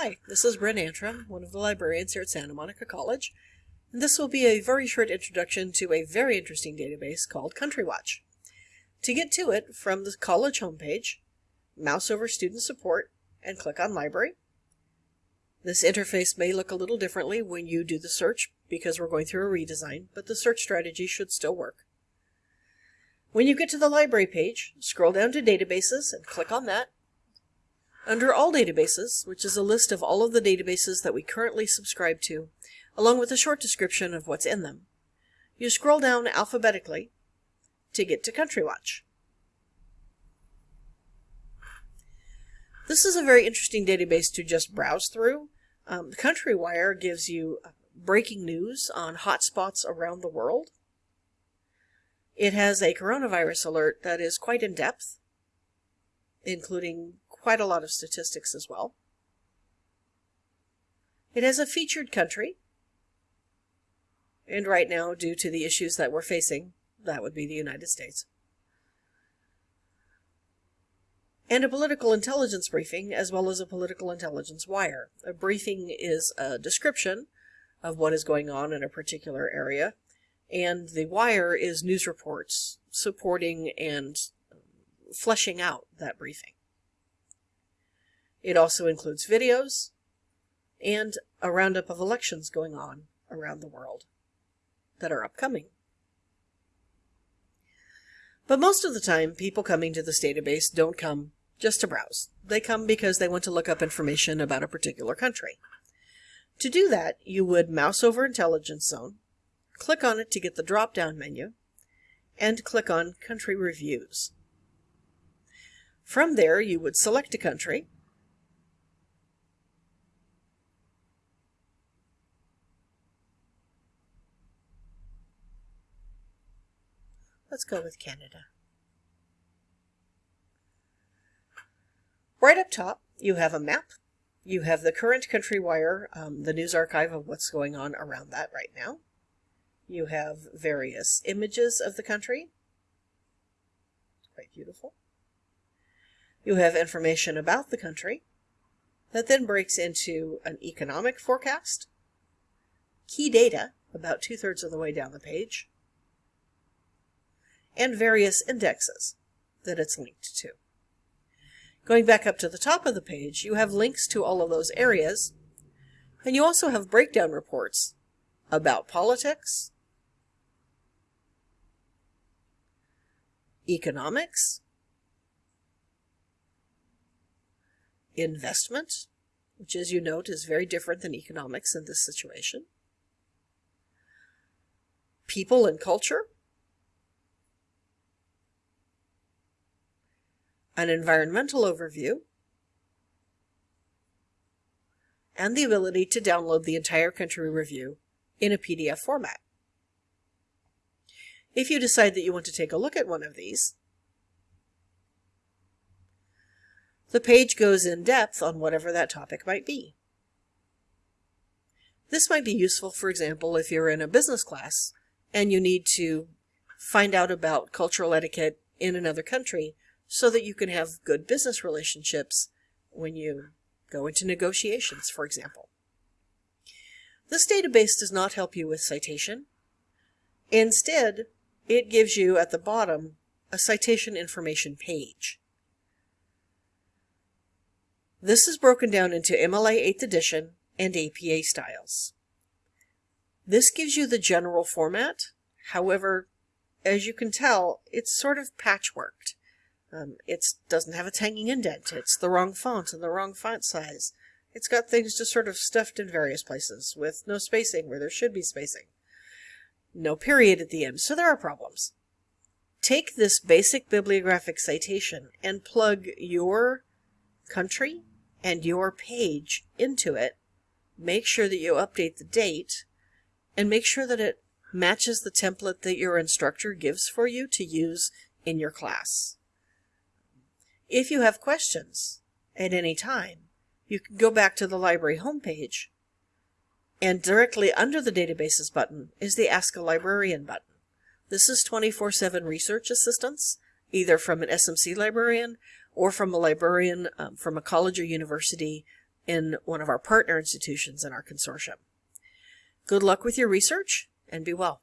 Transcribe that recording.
Hi, this is Bryn Antrim, one of the librarians here at Santa Monica College, and this will be a very short introduction to a very interesting database called CountryWatch. To get to it, from the college homepage, mouse over Student Support and click on Library. This interface may look a little differently when you do the search because we're going through a redesign, but the search strategy should still work. When you get to the library page, scroll down to Databases and click on that under All Databases, which is a list of all of the databases that we currently subscribe to, along with a short description of what's in them, you scroll down alphabetically to get to CountryWatch. This is a very interesting database to just browse through. Um, CountryWire gives you breaking news on hotspots around the world. It has a coronavirus alert that is quite in depth, including quite a lot of statistics as well. It has a featured country, and right now, due to the issues that we're facing, that would be the United States. And a political intelligence briefing, as well as a political intelligence wire. A briefing is a description of what is going on in a particular area, and the wire is news reports supporting and fleshing out that briefing. It also includes videos and a roundup of elections going on around the world that are upcoming. But most of the time, people coming to this database don't come just to browse. They come because they want to look up information about a particular country. To do that, you would mouse over Intelligence Zone, click on it to get the drop-down menu, and click on Country Reviews. From there, you would select a country, Let's go with Canada. Right up top, you have a map. You have the current country wire, um, the news archive of what's going on around that right now. You have various images of the country. Quite beautiful. You have information about the country that then breaks into an economic forecast, key data about two-thirds of the way down the page, and various indexes that it's linked to. Going back up to the top of the page, you have links to all of those areas, and you also have breakdown reports about politics, economics, investment, which as you note is very different than economics in this situation, people and culture, an environmental overview, and the ability to download the entire country review in a PDF format. If you decide that you want to take a look at one of these, the page goes in depth on whatever that topic might be. This might be useful, for example, if you're in a business class and you need to find out about cultural etiquette in another country so that you can have good business relationships when you go into negotiations, for example. This database does not help you with citation. Instead, it gives you at the bottom a citation information page. This is broken down into MLA 8th edition and APA styles. This gives you the general format. However, as you can tell, it's sort of patchworked. Um, it doesn't have a hanging indent. It's the wrong font and the wrong font size. It's got things just sort of stuffed in various places with no spacing where there should be spacing. No period at the end, so there are problems. Take this basic bibliographic citation and plug your country and your page into it. Make sure that you update the date and make sure that it matches the template that your instructor gives for you to use in your class. If you have questions at any time, you can go back to the library homepage and directly under the databases button is the Ask a Librarian button. This is 24-7 research assistance, either from an SMC librarian or from a librarian um, from a college or university in one of our partner institutions in our consortium. Good luck with your research and be well.